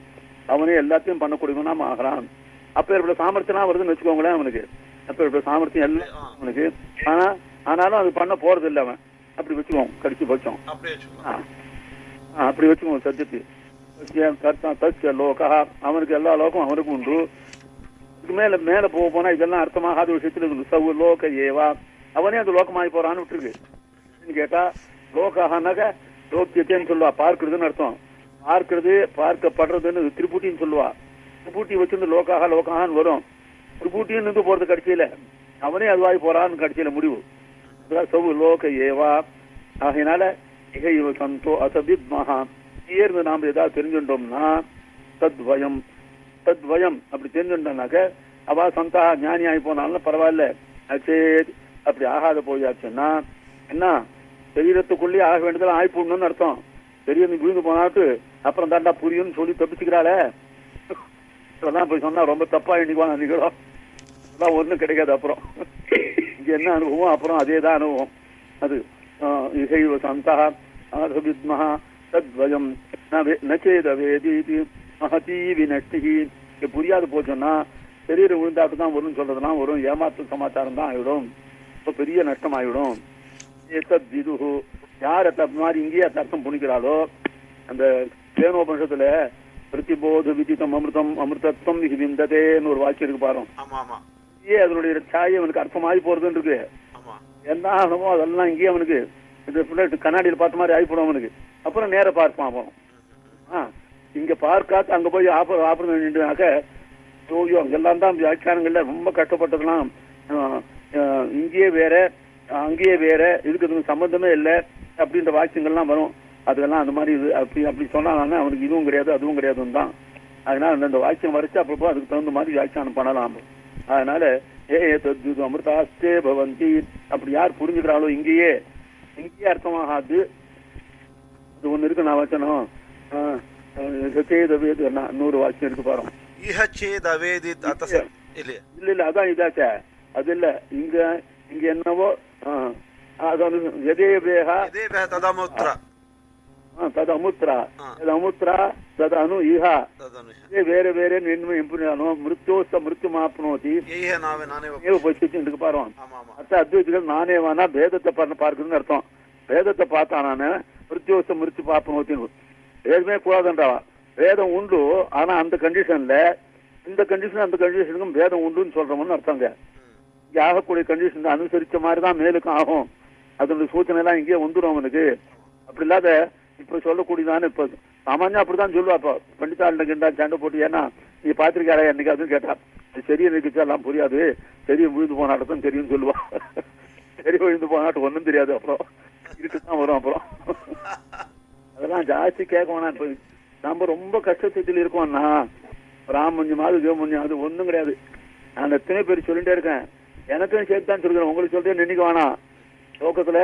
அவனே எல்லாத்தையும் பண்ணக்கூடியவனா ஆகிறான். அப்ப ஏற்பட்ட சாமர்த்தியம் வருதுன்னு வச்சுக்கோங்களேன் அவனுக்கு. அப்ப ஏற்பட்ட சாமர்த்தியம் எல்லாம் அவனுக்கு. ஆனா ஆனாலும் அது பண்ண போறது இல்லை அவன். அப்படி வச்சுக்குவோம் கடிச்சு வச்சோம் அப்படி வச்சுக்குவோம் சத்தியத்தை. கர்த்தா தஸ்ய லோகா. அவனுக்கு எல்லா லோகம் அவனுக்கு உண்டு. மேல மேல போக போனா இதெல்லாம் அர்த்தமாகாத விஷயத்துல இருக்கு சவு லோக ஏவா. அவனே அந்த லோகமாகி போறான்னு விட்டுருக்கு. கேட்டா லோகானாக்க லோக்கியத்தைன்னு சொல்லுவா. பார்க்கிறதுன்னு அர்த்தம். பார்க்கிறது பார்க்கப்படுறதுன்னு திருப்பூட்டின்னு சொல்லுவா. திருப்பூட்டி வச்சிருந்து லோக்காக லோகான்னு வரும். திரிபுட்டின்னு நின்று போறது கடைசியில. அவனே அதுவாகி போறான்னு கடைசியில முடிவு. சவு லோக ஏவா. ஆகையினால இக இவ சந்தோ அசபித்மஹா இருந்து நாம் ஏதாவது தெரிஞ்சுட்டோம்னா தத்வயம். தத்வயம். அப்படி தெரிஞ்சுட்டோம்னாக்க அவ சந்தா ஞானி ஆகி போனாலும் பரவாயில்ல. அச்சேத். அப்படி ஆகாத போயாச்சுன்னா என்ன? சரீரத்துக்குள்ளேயே ஆக வேண்டியதெல்லாம் ஆய்ப்புன்னு அர்த்தம். அர்த்தம் நீ விழுந்து போனாட்டு அப்புறம் தாண்டா புரியும்னு சொல்லி தப்பிச்சுக்கிறாளே. இதெல்லாம் போய் சொன்னா ரொம்ப தப்பா எண்ணிக்குவாங்க நீங்களும் அதான் ஒண்ணும் கிடைக்காது அப்புறம். இங்க என்ன அனுபவம்? அப்புறம் அதே தான் அனுபவம். அது இசைவ சந்தா ஆதவித்மஹ தத்வயம் நச்சேத வே- ந சேதவேதீதி வினஷ்டி இது புரியாது போச்சோன்னா சரீரம் விழுந்தாட்டு தான் வரும்னு சொல்றதுலாம் வரும். ஏமாற்று சமாச்சாரம் தான் ஆயிடும். இப்ப பெரிய நஷ்டம் ஆயிடும் ஏதத் விதுஹு யார் அந்த மாதிரி இங்கேயே அந்த அர்த்தம் புனிக்கிறாளோ அந்த தேனோபனிஷத்துல பிரதிபோத விதித்தம் அமிர்தம் அமிர்தத்வம் விந்ததேன்னு ஒரு வாக்கியம் இருக்கு ஆமா இங்கேயே அதனுடைய சாயை அவனுக்கு அர்த்தமாகி போறதுன்னு இருக்கு ஆமா. என்ன ஆகணுமோ அதெல்லாம் இங்கேயே அவனுக்கு ஃபுல்லா கண்ணாடியில் பார்த்த மாதிரி ஆகிப்படும் அவனுக்கு. அப்புறம் நேர பார்ப்பான் அவன். ஆ இங்க பார்க்காத அங்க போய் ஆப்ப ஆப்பரம் வேண்டினாக்க ஐயோ அங்கெல்லாம் தான் வியாக்கியானங்கள்ல ரொம்ப கஷ்டப்பட்டதெல்லாம் இங்கேயே வேற அங்கேயே வேற இதுக்கு இதுக்கு சம்பந்தமே இல்லை அப்படின்ற வாக்கியங்கள்லாம் வரும். அதெல்லாம் அந்த மாதிரி இது அப்படி அப்படி சொன்னாங்கன்னா அவனுக்கு இதுவும் கிடையாது அதுவும் கிடையாதுன்னு தான். அதனால அந்த வாக்கியம் வரைச்சு அப்பப்போ அதுக்கு தகுந்த மாதிரி வியாக்கியானம் பண்ணலாம். அதனால ஏ அமிர்தாஸ்தே பவந்தி அப்படி யார் புரிஞ்சுக்கிறாளோ இங்கேயே இங்கேயே அர்த்தமாகாது. இது ஒண்ணு இருக்கு நான் வச்சனும் நூறு வாக்கியம் இருக்கு பாருங்க. இல்ல இல்ல அதான் இதாச்சே. அது இல்ல இங்க இங்க என்னவோ ಅದನ್ನು ಯದೇ ದೇಹ ತದಮೂತ್ರ. ತದಮೂತ್ರ. ತದಮೂತ್ರ ತದನು ಇಹ. ಬೇರೆ ಬೇರೆ ನಿನ್ನ ಇಂಪುನಾನು ಮೃತ್ಯು ಸ ಮೃತ್ಯು ಮಾಪ್ನೋತಿ ನೀವು ಪಶ್ಚಿಟ್ಟು ಪಾರ್ವಾನ್ ಅರ್ಥ ಅದ್ವೈತಿಗಳು ನಾನೇವನ ಭೇದத்தை பண்ண பார்க்குதுன்னு அர்த்தம் பேதத்தை பார்த்தானானே மிருத்யோச மிருத்து பாப்பனோத்தின்னு பேதமே கூடாதுன்றவா வேதம் உண்டு ஆனா அந்த கண்டிஷன்ல இந்த கண்டிஷன் அந்த கண்டிஷனுக்கும் பேதம் உண்டுன்னு சொல்றோம்னு அர்த்தங்க ஆகக்கூடிய கண்டிஷன் அனுசரிச்ச மாதிரி தான் மேலுக்கும் ஆகும். அதனுடைய சூச்சனை எல்லாம் இங்கேயே வந்துடும் அவனுக்கு. அப்படி இல்லாத இப்ப சொல்லக்கூடியதானே இப்ப சாமானியா அப்படிதான் சொல்லுவா. இப்போ பண்டிதாண்ட கிண்டா சண்டை போட்டு ஏன்னா நீ பாத்திருக்காரா என்னைக்கு? அதுவும் கேட்டா அது சரியா நிற்கிச்சா எல்லாம் புரியாது. சரிய விழுந்து போனாட்டம் தெரியும் சொல்லுவா. சரி விழுந்து போனாட்டம் ஒண்ணும் தெரியாது அப்புறம். இருக்குதான் வரும் அப்புறம். அதெல்லாம் ஜாஸ்தி கேட்க வேணாம் இப்ப நம்ம ரொம்ப கஷ்டத்தில் இருக்கோம்னா பிராமணியமாவது தேவமணியாவது ஒண்ணும் கிடையாது. நான் எத்தனை பேர் சொல்லிட்டே இருக்கேன். எனக்கும் சேர்த்து தான் சொல்கிறேன் உங்களுக்கு சொல்றேன் நினைக்க வேணாம். லோகத்துல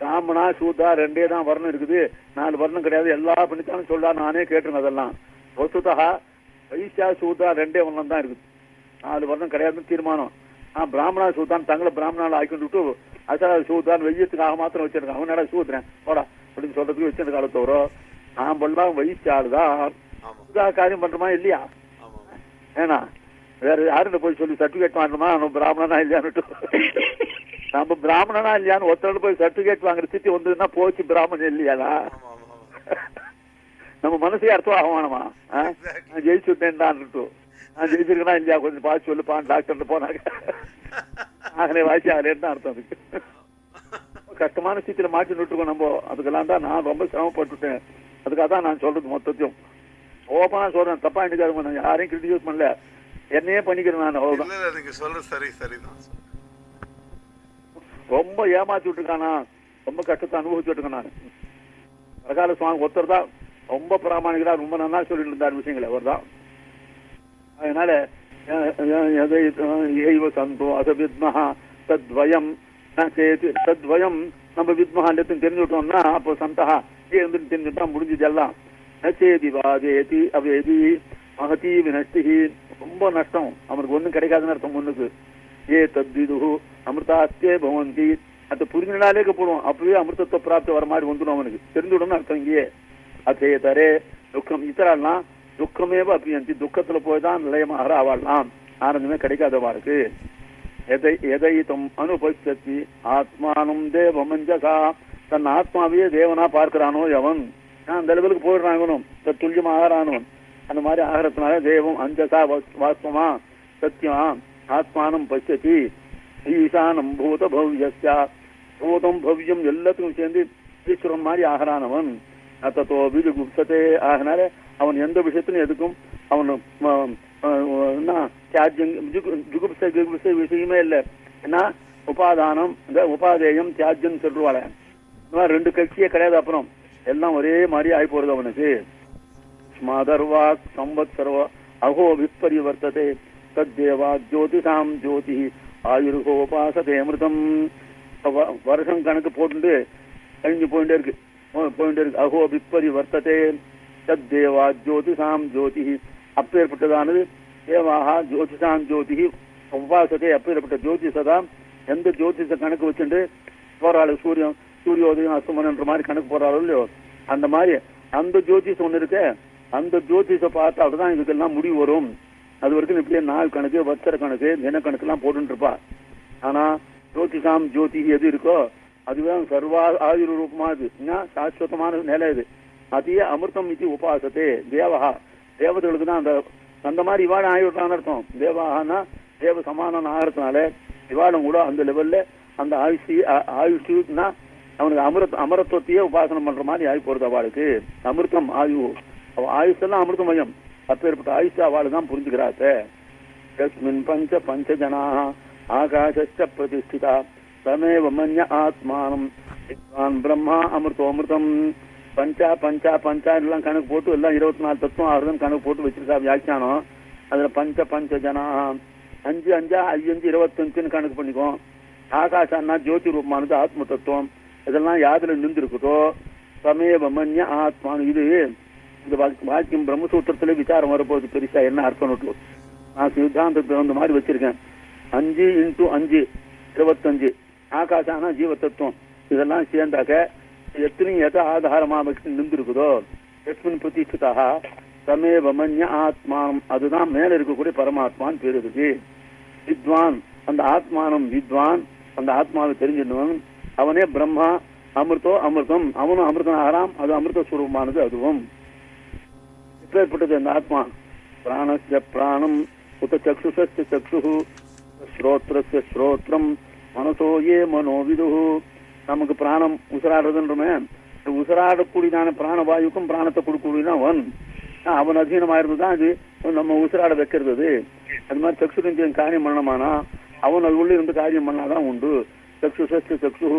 பிராமணா சூதா ரெண்டே தான் வர்ணம் இருக்குது. நாலு வர்ணம் கிடையாது. எல்லா பண்ணித்தாலும் சொல்லா நானே கேட்டிருக்கேன் அதெல்லாம். வசுதா வைசியா சூதா ரெண்டே வர்ணம் தான் இருக்குது. நாலு வர்ணம் கிடையாதுன்னு தீர்மானம். நான் பிராமணா சூதான் தங்களை பிராமணால ஆக்கிட்டு விட்டு அசா சூதான் வெய்யத்துக்காக மாத்திரம் வச்சிருக்கேன். அவன் என்ன சூத்துறேன் போடா அப்படின்னு சொல்றதுக்கு வச்சிருக்க காலத்தை வரும். நாம் எல்லாம் வைசியாள் தான் ஆமா சூதா காரியம் பண்றோமா இல்லையா ஏன்னா வேற யாருன்னு போய் சொல்லி சர்டிபிகேட் வாங்கணுமா? நம்ம பிராமணனா இல்லையான்னு நம்ம பிராமணனா இல்லையான்னு ஒருத்தர் போய் சர்டிபிகேட் வாங்குற ஸ்திதி வந்ததுன்னா போச்சு பிராமணன் இல்லையாடா? நம்ம மனசே அர்த்தம் அவமானமா? நான் ஜெயிச்சு விட்டேன்டான்ட்டு நான் ஜெயிச்சிருக்கேனா இல்லையா? கொஞ்சம் பார்த்து சொல்லுப்பான் டாக்டர் போனாங்க. ஆகலே வாய்ச்சி ஆகலேன்னு அர்த்தம் அதுக்கு? கஷ்டமான ஸ்திதியில மாற்றி நிட்டுருக்கோம் நம்ம. அதுக்கெல்லாம் தான் நான் ரொம்ப சிரமப்பட்டுட்டேன். அதுக்காக தான் நான் சொல்றது மொத்தத்தையும். ஓப்பனா சொல்றேன். தப்பா நினைக்காதுங்க. நான் யாரையும் கிரிட்டிசைஸ் பண்ணல. என்னையே பண்ணிக்கிறேன் நான் அவ்வளவுதான். நீங்க சொல்றது சரி சரிதான். ரொம்ப ஏமாத்தி விட்டுருக்கானா ரொம்ப கஷ்டத்தை அனுபவிச்சுட்டு இருக்கேன் நான். வரகால சுவாமி ஒருத்தர் தான் ரொம்ப பிராமணிகரா ரொம்ப நல்லா சொல்லிட்டு இருந்தார் விஷயங்கள் அவர் தான் அதனால சந்தோ அத வித்மஹா தத்வயம் தத்வயம் நம்ம வித்மஹா எல்லாத்தையும் தெரிஞ்சுட்டோம்னா அப்போ சந்தஹா இருந்து தெரிஞ்சுட்டா முடிஞ்சது எல்லாம். ந சேதி வாதேதி அவேதி. மகதி வினஷ்டி ரொம்ப நஷ்டம். அவனுக்கு ஒண்ணும் கிடைக்காதுன்னு அர்த்தம் முன்னுக்கு ஏ தத்விது அமிர்தாஸ்தே பவந்தி. அந்த புரிஞ்சினாலே போடுவோம். அப்பவே அமிர்தத்துவ பிராப்தி வர மாதிரி வந்துடும் அவனுக்கு. தெரிஞ்சுடணும் அர்த்தம் இங்கேயே. அதே தரே துக்கம். இத்தரால்னா துக்கமேவ அப்பியந்தி துக்கத்துல போய் தான் நிலையமாக ஆவாடலாம் ஆனந்தமே கிடைக்காதவாளுக்கு எதை எதை தம் அனுபவிச்சத்தி ஆத்மானம் தேவமஞ்சகா. தன் ஆத்மாவையே தேவனா பார்க்கிறானோ எவன்? அந்த லெவலுக்கு போயிடுறான் இவனும். ஆகிறானவன் அந்த மாதிரி ஆகிறதுனால தேவம் அஞ்சசா வாஸ்தவமா சத்தியமா ஆத்மானம் பசியத்தி ஈசானம் பூத பவ்யஸ்யா. பூதம் பவ்யம் எல்லாத்துக்கும் சேர்ந்து ஈஸ்வரன் மாதிரி ஆகிறானவன். அத்தோ வீடு குப்சத்தே ஆகினால அவன் எந்த விஷயத்திலும் எதுக்கும் அவன் ம, அ, என்ன தியாஜ்யம் ஜுகு- ஜுகுப்ச ஜுகுப்ச விஷயமே இல்லை. ஏன்னா உபாதானம் இந்த உபாதேயம் தியாஜ்யம் சொல்லுவாள். இந்த மாதிரி ரெண்டு கட்சியே கிடையாது அப்புறம். எல்லாம் ஒரே மாதிரி ஆகி போறது அவனுக்கு. ஸ்மாதர்வாக் சம்பத்சர்வ அகோ விப்பரிவர்த்ததே தத்தேவா ஜோதிஷாம் ஜோதி ஆயுர்கோபாசதே அமிர்தம் வருஷம் கணக்கு போட்டு கழிஞ்சு போயிட்டே இருக்கு. போயிட்டே இருக்கு. அகோ விப்பரி வர்த்ததே தத்தேவா ஜோதிஷாம் ஜோதி அப்பேற்பட்டதானது? தேவாகா ஜோதிஷாம் ஜோதி உபாசத்தை அப்பேற்பட்ட ஜோதிஷதான் எந்த ஜோதிஷ கணக்கு வச்சுட்டு போறாள் சூரியன் சூரியோதயம் அஸ்தமனன்ற மாதிரி கணக்கு போறாளோ இல்லையோ? அந்த மாதிரி அந்த ஜோதிஷம் ஒன்று இருக்கேன் அந்த ஜோதிஷ பார்த்தா அப்படிதான் இதுக்கெல்லாம் முடிவு வரும். அது வரைக்கும் இப்படியே நாள் கணக்கு வச்சர கணக்கு தின கணக்கு எல்லாம் போட்டுருப்பா ஆனா ஜோதிஷாம் ஜோதி எது இருக்கோ அதுதான் சர்வா ஆயுர் ரூபமா இது சாஸ்வதமான நிலை இது. அதையே அமிர்தம் இது உபாசத்தே தேவஹா. தேவதைகளுக்கு தான் அந்த அந்த மாதிரி இவாட ஆயுட்டான்னு அர்த்தம். தேவாகனா தேவ சமானம் ஆகிறதுனால இவாடம் கூட அந்த லெவல்ல அந்த ஆயுஷி ஆயுஷ்னா அவனுக்கு அமிர்த அமரத்துவத்தையே உபாசனம் பண்ற மாதிரி ஆகி போறது அவளுக்கு. அமிர்தம் ஆயு அவள் ஆயுஷெல்லாம் அமிர்தமயம். அப்பேற்பட்ட ஆயுஷா அவள் தான் புரிஞ்சுக்கிறாத்தே பஞ்ச பஞ்ச ஜனாக ஆகாஷ பிரதிஷ்டிதா தமேவ மன்ய ஆத்மானம். வித்வான் பிரம்மா அமிர்தம் அமிர்தம் பஞ்சா பஞ்சா பஞ்சா எல்லாம் கணக்கு போட்டு எல்லாம் இருபத்தி நாலு தத்துவம் ஆறுதான் கணக்கு போட்டு வச்சிருக்கா வியாக்கியானம். அதுல பஞ்ச பஞ்ச ஜனா அஞ்சு அஞ்சா ஐயஞ்சு இருபத்தஞ்சுன்னு கணக்கு பண்ணிக்கும் ஆகாஷான்னா ஜோதி ரூபமானது ஆத்ம தத்துவம். இதெல்லாம் யாதில் நின்றுருக்குதோ? சமேவ மன்ய ஆத்மானு இது இந்த வாழ்க்கை வாக்கியம் பிரம்மசூத்திரத்துல விசாரம் வரப்போகுது. பெருசா என்ன அர்த்தம் நான் சித்தாந்தத்துக்கு தகுந்த மாதிரி வச்சிருக்கேன். அஞ்சு இன்டூ அஞ்சு இருபத்தஞ்சு. ஆகாசானா ஜீவ தத்துவம் இதெல்லாம் சேர்ந்தாக்க எத்தனையும் எதை ஆதாரமா நின்றுருக்குதோ? எஸ்மின் பிரதிஷ்டிதா சமேவ மன்ய ஆத்மா அதுதான் மேல இருக்கக்கூடிய பரமாத்மான்னு பேர் இருக்கு வித்வான். அந்த ஆத்மானம் வித்வான். அந்த ஆத்மாவை தெரிஞ்சிடணும். அவனே பிரம்மா. அமிர்தோ அமிர்தம். அவனும் அமிர்தம் ஆறாம் அது அமிர்த சுரூபமானது அதுவும். எப்பேற்பட்டது அந்த ஆத்மா. பிராணஸ்ய பிராணம் உத சக்ஷுஷஸ்ய சக்ஷு ஸ்ரோத்ரஸ்ய ஸ்ரோத்ரம் மனசோ ஏ மனோவிது நமக்கு பிராணம் உசராடுறதுன்றமே இந்த உசராடக்கூடியதான பிராணவாயுக்கும் பிராணத்தை கொடுக்கக்கூடியதான் அவன். அவன் அதீனமா இருந்துதான் அது நம்ம உசுராட வைக்கிறது அது. அது மாதிரி சக்ஷுரஞ்சன் காரியம் பண்ணமானா அவன் அது உள்ள இருந்து காரியம் பண்ணாதான் உண்டு. சக்ஷுஷஸ்ய சக்ஷு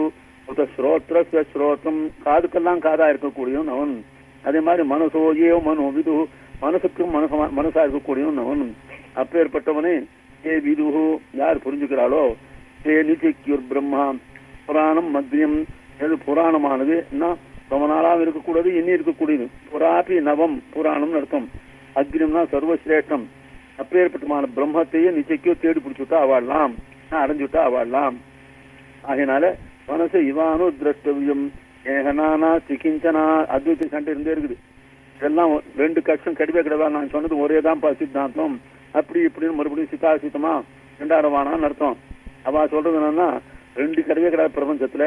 உத ஸ்ரோத்ரஸ்ய ஸ்ரோத்ரம் காதுக்கெல்லாம் காதா இருக்கக்கூடியவன் அவன். அதே மாதிரி மனசோ ஏ மனோ விது மனசுக்கும் மனசா மனசா இருக்கக்கூடியவன் அப்பேற்பட்டவனே ஏ விதுஹு யார் புரிஞ்சுக்கிறாளோ? ஏ நிச்சைக்கியூர் பிரம்மா புராணம் மத்தியம் எது புராணமானது? என்ன? ரொம்ப நாளாக இருக்கக்கூடாது இனி இருக்கக்கூடியது. புராபி நவம் புராணம்னு அர்த்தம். அக்னியம்னா சர்வசிரேஷ்டம். அப்பேற்பட்டமான பிரம்மத்தையே நிச்சைக்கோ தேடி பிடிச்சுட்டா அவாடலாம் அடைஞ்சுட்டா அவாடலாம் அதனால மனசு இவானோ திரஷ்டவியம் ஏகனானா சிகிஞ்சனா அத்வைத சண்டை இருந்தே இருக்குது. இதெல்லாம் ரெண்டு கஷ்டம் கிடையவே கிடையாது நான் சொன்னது ஒரே தான் சித்தாந்தம். அப்படி இப்படின்னு மறுபடியும் சித்தாசித்தமா ரெண்டாயிரவானான்னு அர்த்தம். அவ சொல்றது என்னன்னா ரெண்டு கிடையவே கிடையாது பிரபஞ்சத்துல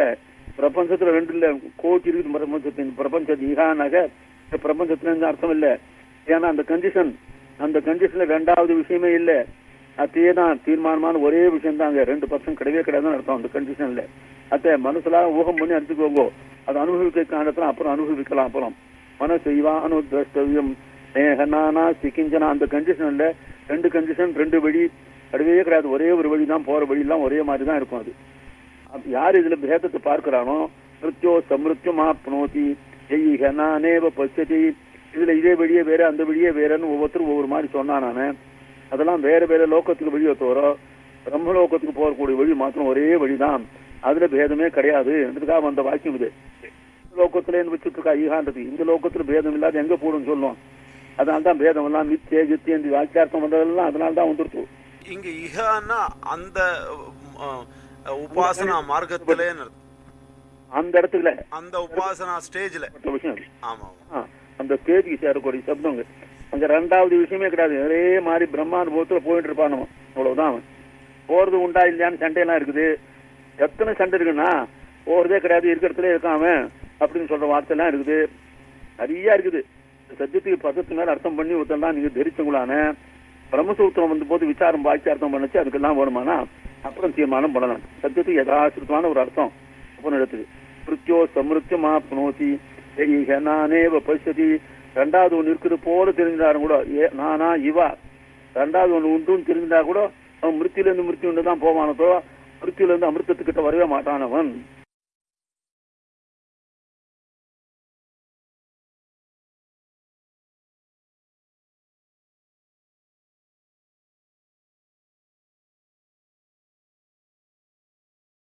பிரபஞ்சத்துல ரெண்டு இல்ல கோச்சி இருக்குது பிரபஞ்சத்தின் பிரபஞ்சத்து ஈகானாக இந்த பிரபஞ்சத்துல அர்த்தம் இல்ல. ஏன்னா அந்த கண்டிஷன் அந்த கண்டிஷன்ல ரெண்டாவது விஷயமே இல்லை. அதே தான் தீர்மானமான ஒரே விஷயம் தான் அங்க ரெண்டு பர்சன்ட் கிடையவே கிடையாதுன்னு அர்த்தம் அந்த கண்டிஷன்ல அத்த மனசுல ஊகம் பண்ணி அடிச்சுக்கோங்க அது அனுபவிக்க காரணத்துல அப்புறம் அனுபவிக்கலாம் அப்புறம். மனசு இவானு திரஷ்டவியம். நேகனானா சிக்கிஞ்சனா. அந்த கண்டிஷன்ல ரெண்டு கண்டிஷன் ரெண்டு வழி. கிடையவே கிடையாது. ஒரே ஒரு வழி தான் போற வழி எல்லாம் ஒரே மாதிரி தான் இருக்கும் அது. யார் இதுல பேதத்தை பார்க்கிறானோ? மிருத்தியோ சமிருத்தியம் ஆப்னோதி. ஜெய்க பசதி இதுல இதே வழியே வேற அந்த வழியே வேறன்னு ஒவ்வொருத்தரும் ஒவ்வொரு மாதிரி சொன்னா நானு. அதெல்லாம் வேற வேற லோகத்துக்கு வழியை தவிர பிரம்மலோகத்துக்கு போகக்கூடிய வழி மாத்திரம் ஒரே வழிதான். அதுல பேதமே கிடையாது. என்றதுக்காக வந்த வாக்கியம் இது. லோகத்துல வச்சுட்டு இருக்கா ஈகான்றது. இந்த லோகத்துல பேதம் இல்லாத எங்க போடும் சொல்லும் அதனால தான் பேதம் எல்லாம் நித்திய கித்திய இந்த வாக்கியார்த்தம் வந்ததெல்லாம் அதனால தான் வந்துருச்சு. இங்க இஹன்னா அந்த உபாசனா மார்க்கத்திலே அந்த இடத்துல. அந்த உபாசனா ஸ்டேஜ்ல. ஆமா அந்த ஸ்டேஜுக்கு சேரக்கூடிய சப்தங்க அங்க ரெண்டாவது விஷயமே கிடையாது. ஒரே மாதிரி பிரம்மானுபவத்துல போயிட்டு இருப்பான் அவ்வளவுதான் போறது உண்டா இல்லையான்னு சண்டையெல்லாம் இருக்குது. எத்தனை சண்டை இருக்குன்னா போகிறதே கிடையாது இருக்கிறதுலே இருக்காம அப்படின்னு சொல்ற வார்த்தைலாம் இருக்குது. நிறைய இருக்குது. சத்தியத்துக்கு பதத்து மேல அர்த்தம் பண்ணி ஒருத்தெல்லாம் நீங்க தெரிச்சவங்களான பிரம்மசூத்திரம் வந்த போது விசாரம் பாய்ச்சி அர்த்தம் பண்ணுச்சு அதுக்கெல்லாம் வருமானா அப்புறம் தீர்மானம் பண்ணலாம். சத்தியத்துக்கு யதாசிருத்தமான ஒரு அர்த்தம் அப்புறம் இடத்துக்கு. மிருத்யோ சமிருத்தியமா புனோசி ஏக நானேவ பசதி ரெண்டாவது ஒன்று இருக்குது போல தெரிஞ்சாரும் கூட ஏ நானா இவா. ரெண்டாவது ஒன்று உண்டுன்னு தெரிஞ்சா கூட அவன் மிருத்தியிலேருந்து மிருத்தி ஒன்று தான் போவானதோ மிருத்தியிலிருந்து அமிர்தத்துக்கிட்ட வரவே மாட்டானவன்.